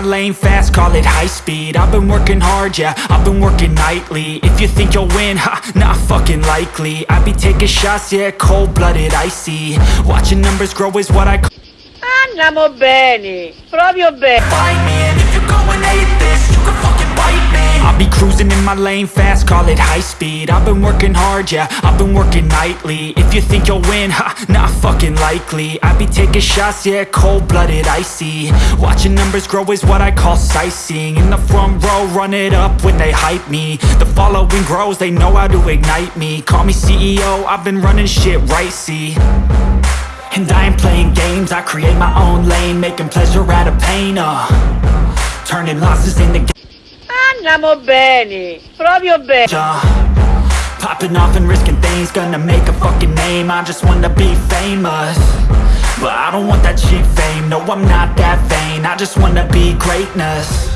lane fast, call it high speed. I've been working hard, yeah, I've been working nightly. If you think you'll win, ha, not fucking likely. I be taking shots, yeah, cold-blooded, icy. Watching numbers grow is what I call Andiamo bene, proprio bene. Cruising in my lane fast, call it high speed. I've been working hard, yeah, I've been working nightly. If you think you'll win, ha, not fucking likely. I be taking shots, yeah, cold-blooded, icy. Watching numbers grow is what I call sightseeing. In the front row, run it up when they hype me. The following grows, they know how to ignite me. Call me CEO, I've been running shit right, see. And I ain't playing games, I create my own lane Making pleasure out of pain, uh. Turning losses into Andiamo bene, proprio bene. Popping off and risking things, gonna make a fucking name. I just wanna be famous. But I don't want that cheap fame, no I'm not that vain. I just wanna be greatness